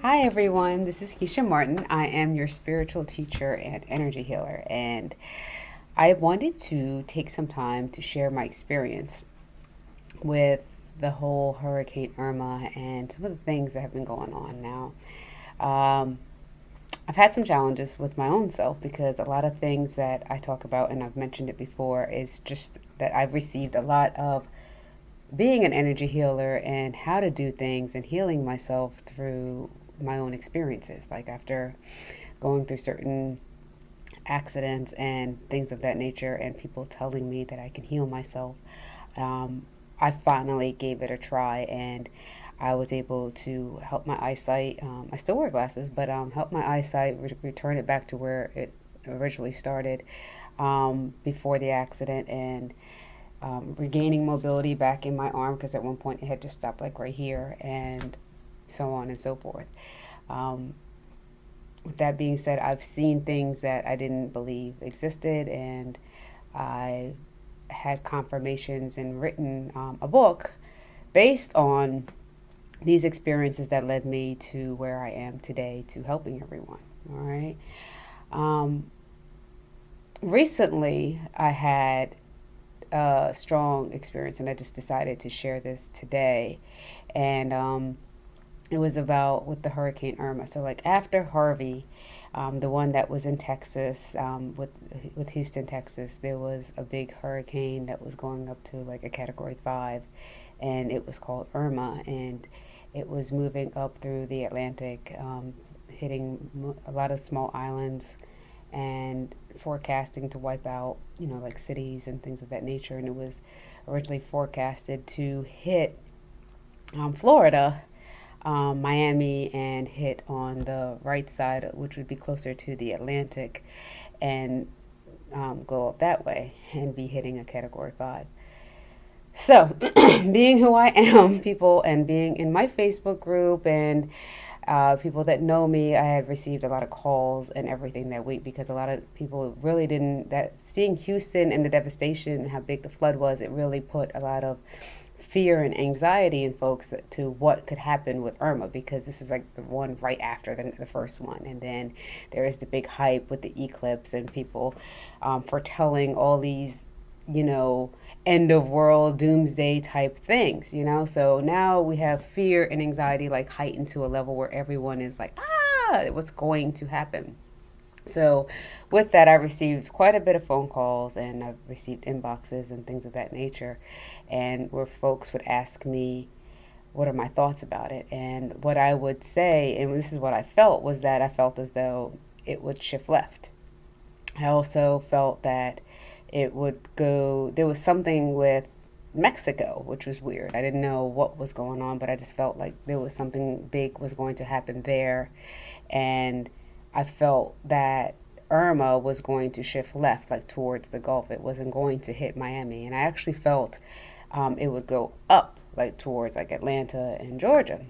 Hi, everyone. This is Keisha Martin. I am your spiritual teacher and energy healer, and I wanted to take some time to share my experience with the whole Hurricane Irma and some of the things that have been going on now. Um, I've had some challenges with my own self because a lot of things that I talk about, and I've mentioned it before, is just that I've received a lot of being an energy healer and how to do things and healing myself through my own experiences. Like after going through certain accidents and things of that nature, and people telling me that I can heal myself, um, I finally gave it a try and I was able to help my eyesight. Um, I still wear glasses, but um, help my eyesight re- return it back to where it originally started um, before the accident and um, regaining mobility back in my arm because at one point it had just stopped like right here and so on and so forth. Um, with that being said, I've seen things that I didn't believe existed, and I had confirmations and written um, a book based on these experiences that led me to where I am today to helping everyone. All right. Um, recently, I had a strong experience, and I just decided to share this today. And um, it was about with the Hurricane Irma. So like after Harvey, um, the one that was in Texas um, with with Houston, Texas, there was a big hurricane that was going up to like a Category Five, and it was called Irma, and it was moving up through the Atlantic, um, hitting a lot of small islands, and forecasting to wipe out you know like cities and things of that nature. And it was originally forecasted to hit um, Florida um, Miami and hit on the right side, which would be closer to the Atlantic, and um, go up that way and be hitting a category five. So, being who I am, people, and being in my Facebook group and uh, people that know me, I had received a lot of calls and everything that week because a lot of people really didn't. That seeing Houston and the devastation and how big the flood was, it really put a lot of fear and anxiety in folks to what could happen with Irma because this is like the one right after the, the first one. And then there is the big hype with the eclipse and people um, foretelling all these, you know, end of world doomsday type things, you know? So now we have fear and anxiety like heightened to a level where everyone is like, ah, what's going to happen? So, with that, I received quite a bit of phone calls and I've received inboxes and things of that nature, and where folks would ask me, What are my thoughts about it? And what I would say, and this is what I felt, was that I felt as though it would shift left. I also felt that it would go, there was something with Mexico, which was weird. I didn't know what was going on, but I just felt like there was something big was going to happen there. And I felt that Irma was going to shift left, like towards the Gulf. It wasn't going to hit Miami. And I actually felt um, it would go up, like towards like Atlanta and Georgia.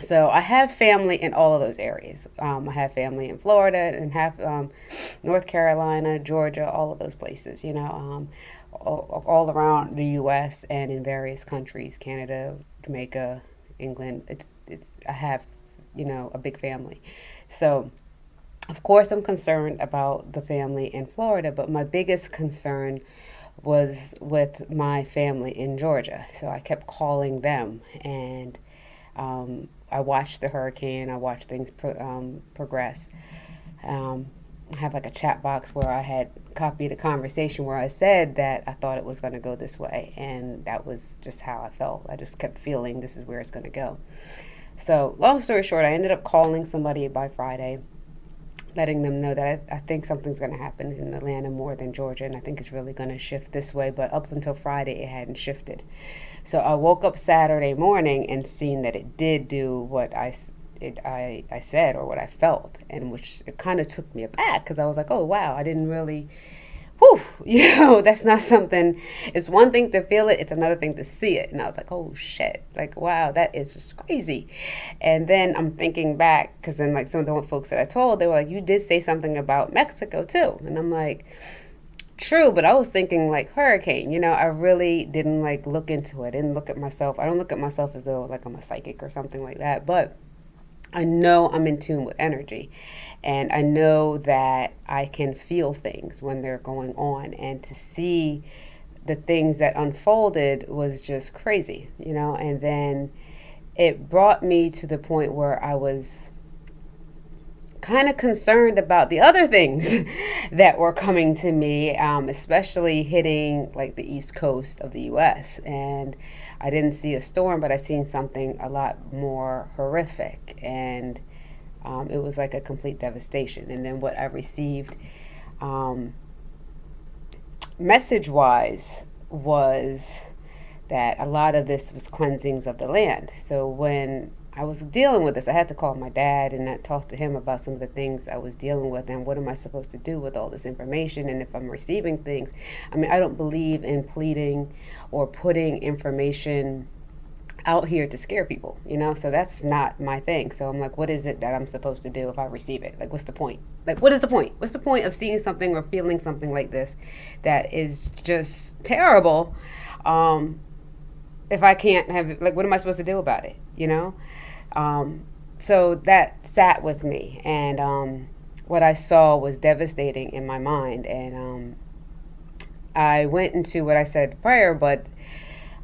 So I have family in all of those areas. Um, I have family in Florida and have um, North Carolina, Georgia, all of those places. You know, um, all, all, around the U.S. and in various countries, Canada, Jamaica, England. It's it's I have, you know, a big family. So of course, I'm concerned about the family in Florida, but my biggest concern was with my family in Georgia. So I kept calling them, and um, I watched the hurricane. I watched things pro- um, progress. Um, I have like a chat box where I had copied a conversation where I said that I thought it was going to go this way, and that was just how I felt. I just kept feeling this is where it's going to go. So, long story short, I ended up calling somebody by Friday letting them know that I, I think something's going to happen in Atlanta more than Georgia, and I think it's really going to shift this way. But up until Friday, it hadn't shifted. So I woke up Saturday morning and seen that it did do what I it, I, I said or what I felt, and which it kind of took me aback because I was like, oh wow, I didn't really whew, you know, that's not something, it's one thing to feel it, it's another thing to see it. And I was like, oh shit, like, wow, that is just crazy. And then I'm thinking back, because then, like, some of the folks that I told, they were like, you did say something about Mexico too. And I'm like, true, but I was thinking like hurricane, you know, I really didn't like look into it, I didn't look at myself. I don't look at myself as though like I'm a psychic or something like that, but I know I'm in tune with energy and I know that I can feel things when they're going on and to see the things that unfolded was just crazy, you know, and then it brought me to the point where I was kind of concerned about the other things that were coming to me, um, especially hitting like the east coast of the U.S. And I didn't see a storm, but I seen something a lot more horrific, and um, it was like a complete devastation. And then what I received, um, message-wise, was that a lot of this was cleansings of the land. So when I was dealing with this. I had to call my dad and I talk to him about some of the things I was dealing with and what am I supposed to do with all this information and if I'm receiving things. I mean, I don't believe in pleading or putting information out here to scare people, you know? So that's not my thing. So I'm like, what is it that I'm supposed to do if I receive it? Like, what's the point? Like, what is the point? What's the point of seeing something or feeling something like this that is just terrible? Um, if I can't have like, what am I supposed to do about it? You know? Um, so that sat with me, and um, what I saw was devastating in my mind. And um, I went into what I said prior, but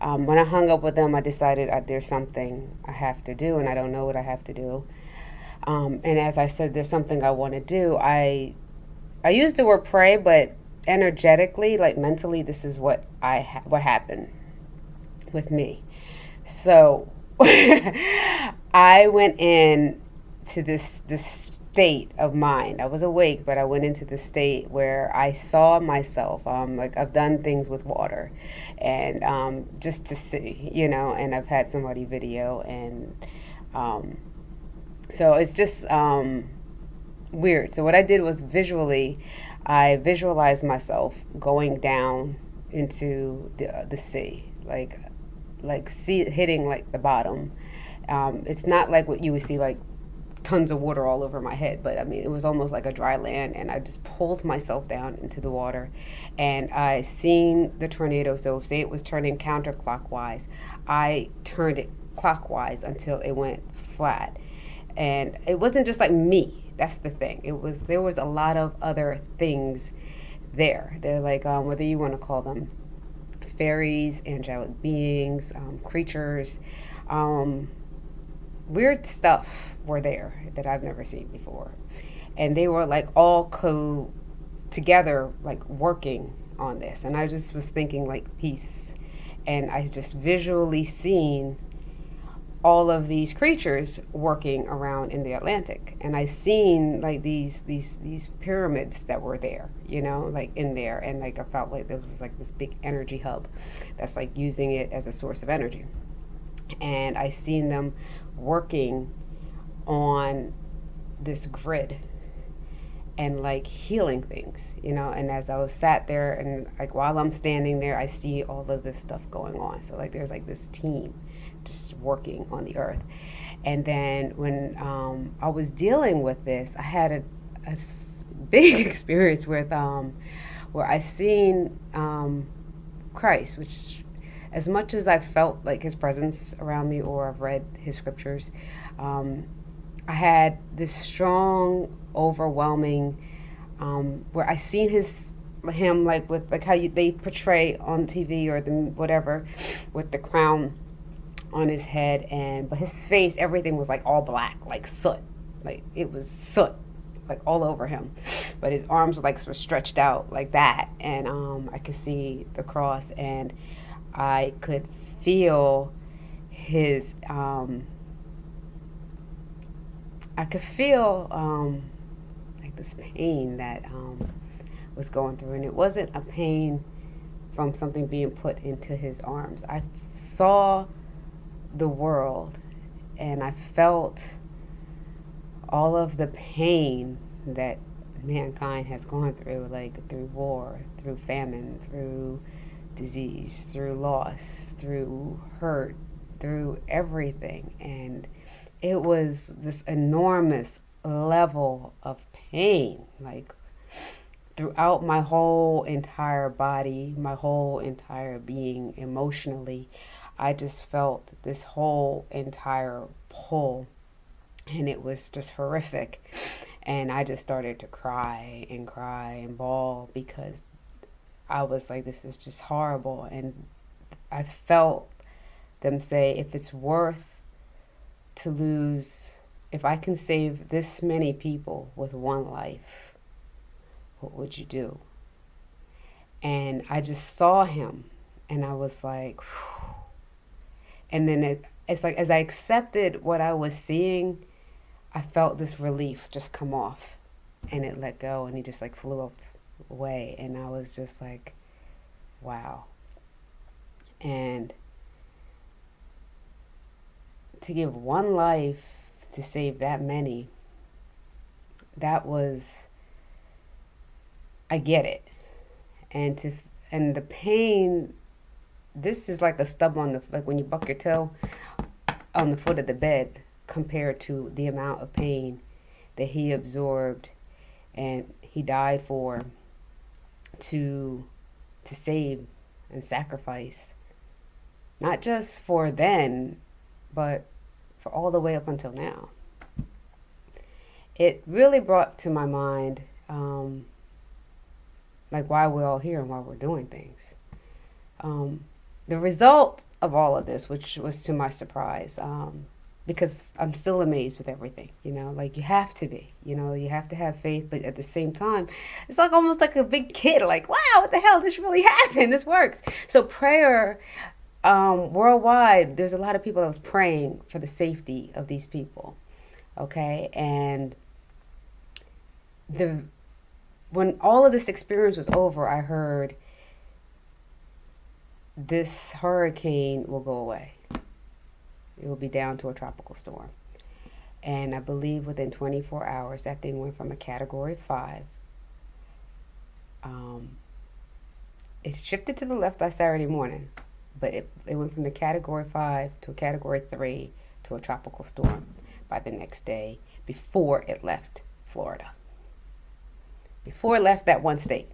um, when I hung up with them, I decided uh, there's something I have to do, and I don't know what I have to do. Um, and as I said, there's something I want to do. I I used the word pray, but energetically, like mentally, this is what I ha- what happened with me. So I went in to this this state of mind. I was awake, but I went into the state where I saw myself. Um, like I've done things with water, and um, just to see, you know. And I've had somebody video, and um, so it's just um, weird. So what I did was visually, I visualized myself going down into the the sea, like like see hitting like the bottom. Um, it's not like what you would see like tons of water all over my head, but I mean it was almost like a dry land, and I just pulled myself down into the water, and I seen the tornado. So say it was turning counterclockwise, I turned it clockwise until it went flat, and it wasn't just like me. That's the thing. It was there was a lot of other things there. They're like um, whether you want to call them fairies, angelic beings, um, creatures. Um, weird stuff were there that I've never seen before. And they were like all co together, like working on this. And I just was thinking like peace. And I just visually seen all of these creatures working around in the Atlantic. And I seen like these these these pyramids that were there, you know, like in there. And like I felt like there was like this big energy hub that's like using it as a source of energy. And I seen them working on this grid and like healing things, you know. And as I was sat there and like while I'm standing there, I see all of this stuff going on. So like there's like this team just working on the earth. And then when um, I was dealing with this, I had a, a big experience with um, where I seen um, Christ, which as much as I felt like his presence around me or I've read his scriptures, um, I had this strong, overwhelming, um, where I seen his him like with like how you, they portray on TV or the whatever, with the crown on his head and but his face everything was like all black like soot. Like it was soot like all over him. But his arms were like were stretched out like that and um, i could see the cross and i could feel his um, i could feel um, like this pain that um, was going through. And it wasn't a pain from something being put into his arms. I saw the world and I felt all of the pain that mankind has gone through, like through war, through famine, through disease, through loss, through hurt, through everything. And it was this enormous level of pain, like throughout my whole entire body, my whole entire being emotionally. I just felt this whole entire pull and it was just horrific. And I just started to cry and cry and bawl because I was like, this is just horrible. And I felt them say, if it's worth to lose, if I can save this many people with one life, what would you do? And I just saw him and I was like, Whew. And then it, it's like as I accepted what I was seeing, I felt this relief just come off. And it let go and he just like flew up away. And I was just like wow. And to give one life to save that many that was I get it. And to and the pain this is like a stub on the like when you buck your toe on the foot of the bed compared to the amount of pain that he absorbed and he died for to to save and sacrifice. Not just for then but for all the way up until now. It really brought to my mind um, like why we're all here and why we're doing things. Um, the result of all of this which was to my surprise um, because I'm still amazed with everything, you know, like you have to be, you know, you have to have faith, but at the same time, it's like almost like a big kid, like, wow, what the hell, this really happened, this works. So prayer, um, worldwide, there's a lot of people that was praying for the safety of these people, okay, and the when all of this experience was over, I heard this hurricane will go away it will be down to a tropical storm. And I believe within 24 hours, that thing went from a category five. Um, it shifted to the left by Saturday morning, but it, it went from the category five to a category three to a tropical storm by the next day before it left Florida. Before it left that one state.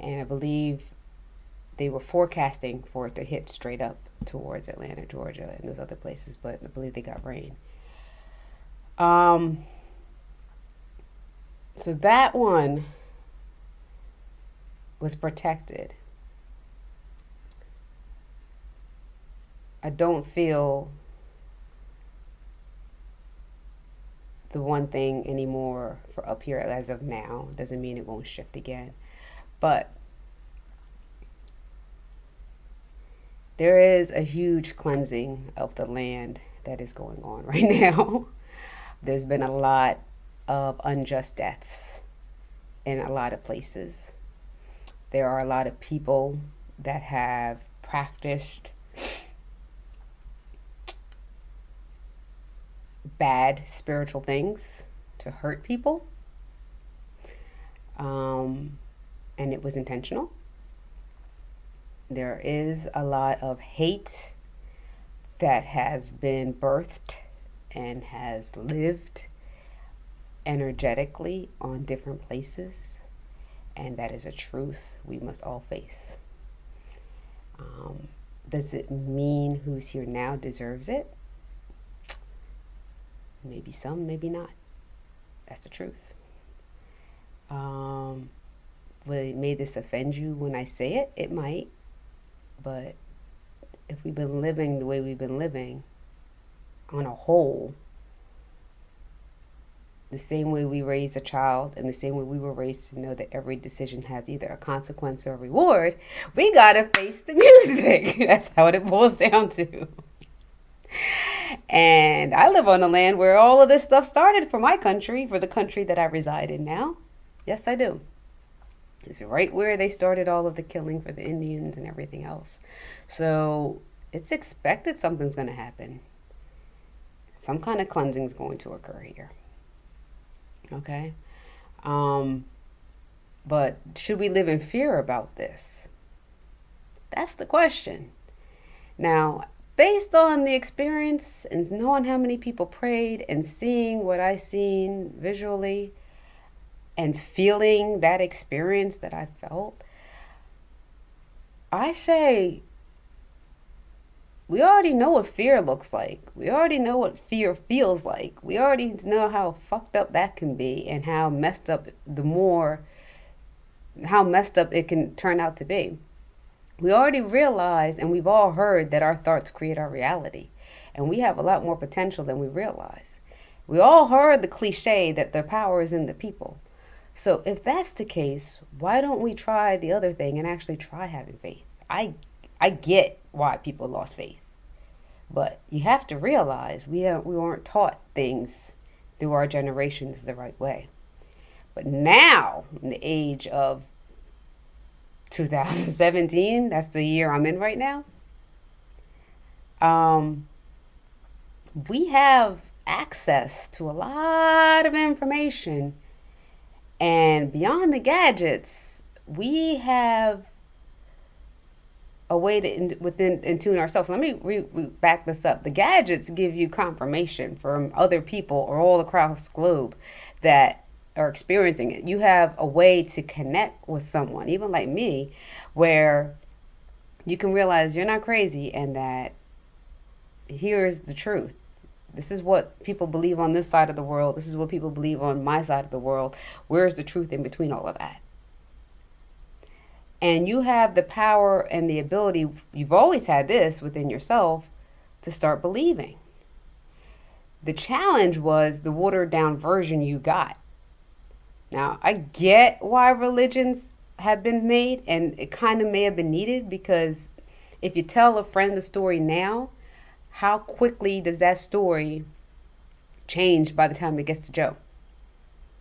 And I believe they were forecasting for it to hit straight up towards Atlanta, Georgia, and those other places, but I believe they got rain. Um, so that one was protected. I don't feel the one thing anymore for up here as of now. Doesn't mean it won't shift again. But there is a huge cleansing of the land that is going on right now. There's been a lot of unjust deaths in a lot of places. There are a lot of people that have practiced bad spiritual things to hurt people. Um, and it was intentional there is a lot of hate that has been birthed and has lived energetically on different places, and that is a truth we must all face. Um, does it mean who's here now deserves it? Maybe some, maybe not. That's the truth. Um, will, may this offend you when I say it? It might. But if we've been living the way we've been living on a whole, the same way we raise a child and the same way we were raised to know that every decision has either a consequence or a reward, we gotta face the music. That's how it boils down to. And I live on the land where all of this stuff started for my country, for the country that I reside in now. Yes, I do. It's right where they started all of the killing for the Indians and everything else. So it's expected something's going to happen. Some kind of cleansing is going to occur here. Okay? Um, but should we live in fear about this? That's the question. Now, based on the experience and knowing how many people prayed and seeing what I seen visually, and feeling that experience that I felt, I say we already know what fear looks like. We already know what fear feels like. We already know how fucked up that can be and how messed up the more how messed up it can turn out to be. We already realize and we've all heard that our thoughts create our reality. And we have a lot more potential than we realize. We all heard the cliche that the power is in the people. So if that's the case, why don't we try the other thing and actually try having faith? I I get why people lost faith. But you have to realize we are, we weren't taught things through our generations the right way. But now, in the age of 2017, that's the year I'm in right now. Um, we have access to a lot of information, and beyond the gadgets, we have a way to in, within in tune ourselves. So let me re, re, back this up. The gadgets give you confirmation from other people or all across the globe that are experiencing it. You have a way to connect with someone, even like me, where you can realize you're not crazy and that here's the truth. This is what people believe on this side of the world. This is what people believe on my side of the world. Where's the truth in between all of that? And you have the power and the ability, you've always had this within yourself, to start believing. The challenge was the watered down version you got. Now, I get why religions have been made, and it kind of may have been needed because if you tell a friend the story now, how quickly does that story change by the time it gets to Joe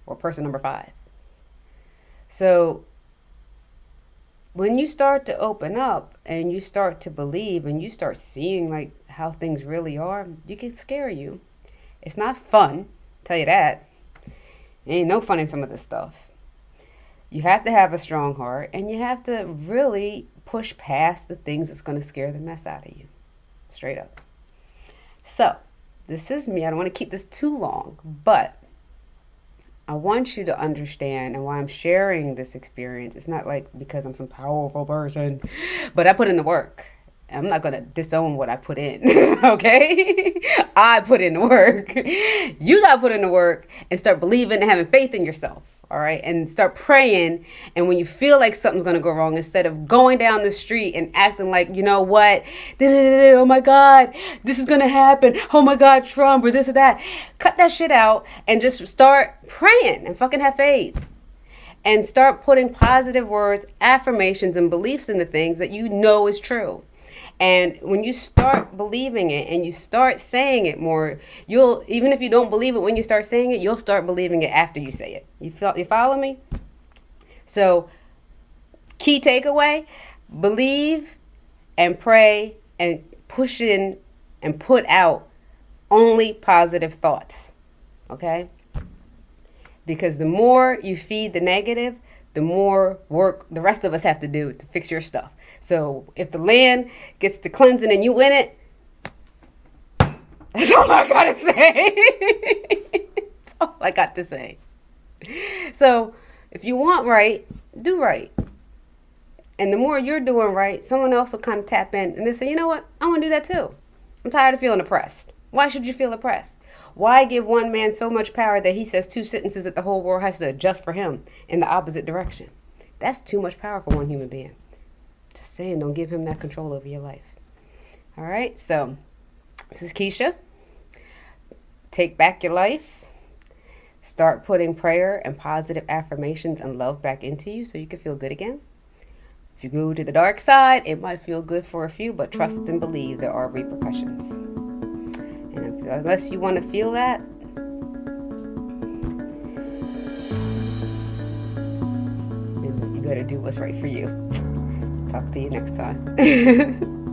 or person number five? So when you start to open up and you start to believe and you start seeing like how things really are, you can scare you. It's not fun, tell you that. ain't no fun in some of this stuff. You have to have a strong heart and you have to really push past the things that's going to scare the mess out of you. Straight up. So, this is me. I don't want to keep this too long, but I want you to understand and why I'm sharing this experience. It's not like because I'm some powerful person, but I put in the work. I'm not going to disown what I put in, okay? I put in the work. You got to put in the work and start believing and having faith in yourself all right and start praying. And when you feel like something's going to go wrong instead of going down the street and acting like you know what? Oh my god this is going to happen. Oh my god trump or this or that. Cut that shit out and just start praying and fucking have faith. And start putting positive words affirmations and beliefs in the things that you know is true and when you start believing it and you start saying it more, you'll even if you don't believe it when you start saying it, you'll start believing it after you say it. You feel you follow me? So key takeaway, believe and pray and push in and put out only positive thoughts. Okay? Because the more you feed the negative, the more work the rest of us have to do to fix your stuff. So if the land gets to cleansing and you win it, that's all I gotta say. that's all I got to say. So if you want right, do right. And the more you're doing right, someone else will kind of tap in and they say, you know what? I want to do that too. I'm tired of feeling oppressed. Why should you feel oppressed? Why give one man so much power that he says two sentences that the whole world has to adjust for him in the opposite direction? That's too much power for one human being. Just saying, don't give him that control over your life. All right, so this is Keisha. Take back your life. Start putting prayer and positive affirmations and love back into you so you can feel good again. If you go to the dark side, it might feel good for a few, but trust and believe there are repercussions. Unless you want to feel that, you got to do what's right for you. Talk to you next time.